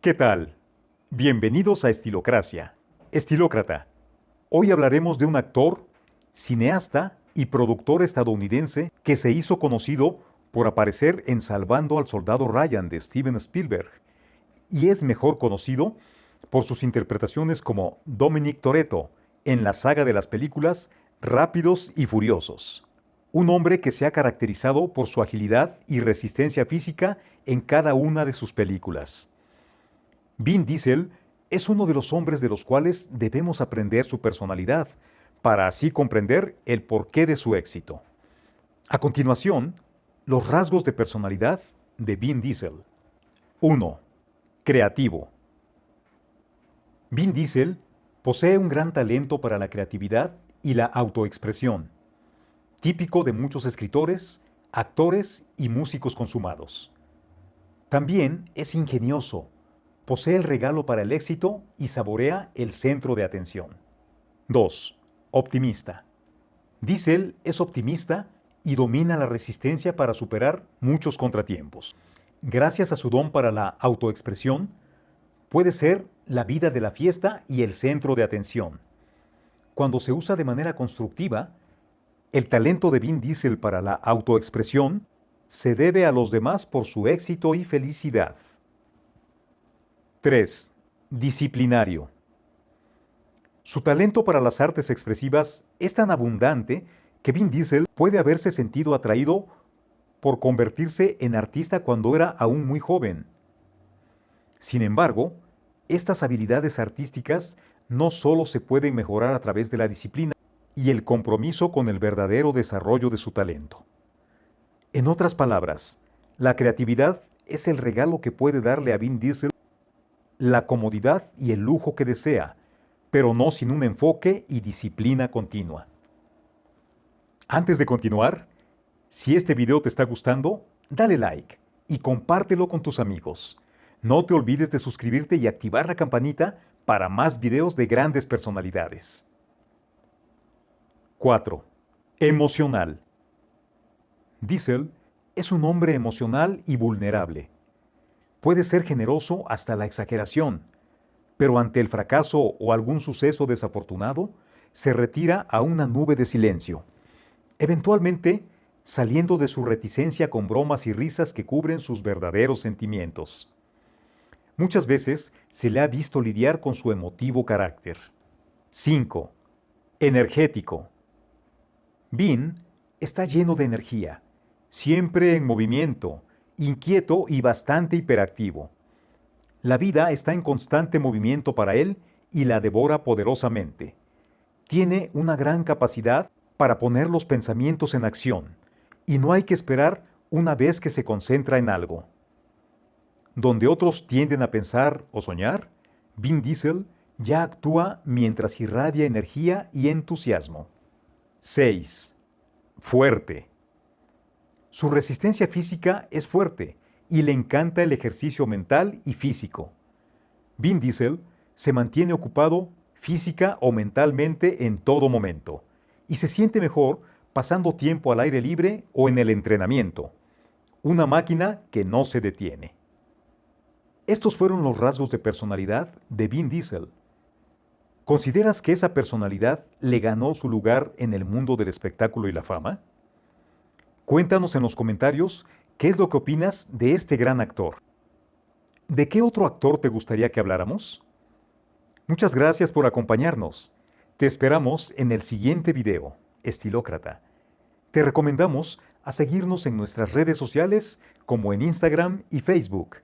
¿Qué tal? Bienvenidos a Estilocracia. Estilócrata. Hoy hablaremos de un actor, cineasta y productor estadounidense que se hizo conocido por aparecer en Salvando al Soldado Ryan de Steven Spielberg y es mejor conocido por sus interpretaciones como Dominic Toretto en la saga de las películas Rápidos y Furiosos. Un hombre que se ha caracterizado por su agilidad y resistencia física en cada una de sus películas. Vin Diesel es uno de los hombres de los cuales debemos aprender su personalidad, para así comprender el porqué de su éxito. A continuación, los rasgos de personalidad de Vin Diesel. 1. Creativo. Vin Diesel posee un gran talento para la creatividad y la autoexpresión, típico de muchos escritores, actores y músicos consumados. También es ingenioso, posee el regalo para el éxito y saborea el centro de atención. 2. Optimista. Diesel es optimista y domina la resistencia para superar muchos contratiempos. Gracias a su don para la autoexpresión, puede ser la vida de la fiesta y el centro de atención. Cuando se usa de manera constructiva, el talento de Vin Diesel para la autoexpresión se debe a los demás por su éxito y felicidad. 3. Disciplinario. Su talento para las artes expresivas es tan abundante que Vin Diesel puede haberse sentido atraído por convertirse en artista cuando era aún muy joven. Sin embargo, estas habilidades artísticas no solo se pueden mejorar a través de la disciplina y el compromiso con el verdadero desarrollo de su talento. En otras palabras, la creatividad es el regalo que puede darle a Vin Diesel la comodidad y el lujo que desea, pero no sin un enfoque y disciplina continua. Antes de continuar, si este video te está gustando, dale like y compártelo con tus amigos. No te olvides de suscribirte y activar la campanita para más videos de grandes personalidades. 4. Emocional. Diesel es un hombre emocional y vulnerable. Puede ser generoso hasta la exageración, pero ante el fracaso o algún suceso desafortunado, se retira a una nube de silencio. Eventualmente, saliendo de su reticencia con bromas y risas que cubren sus verdaderos sentimientos. Muchas veces se le ha visto lidiar con su emotivo carácter. 5. Energético. Bin está lleno de energía, siempre en movimiento, inquieto y bastante hiperactivo. La vida está en constante movimiento para él y la devora poderosamente. Tiene una gran capacidad para poner los pensamientos en acción y no hay que esperar una vez que se concentra en algo. Donde otros tienden a pensar o soñar, Vin Diesel ya actúa mientras irradia energía y entusiasmo. 6. Fuerte. Su resistencia física es fuerte y le encanta el ejercicio mental y físico. Vin Diesel se mantiene ocupado física o mentalmente en todo momento y se siente mejor pasando tiempo al aire libre o en el entrenamiento. Una máquina que no se detiene. Estos fueron los rasgos de personalidad de Vin Diesel. ¿Consideras que esa personalidad le ganó su lugar en el mundo del espectáculo y la fama? Cuéntanos en los comentarios qué es lo que opinas de este gran actor. ¿De qué otro actor te gustaría que habláramos? Muchas gracias por acompañarnos. Te esperamos en el siguiente video, Estilócrata. Te recomendamos a seguirnos en nuestras redes sociales como en Instagram y Facebook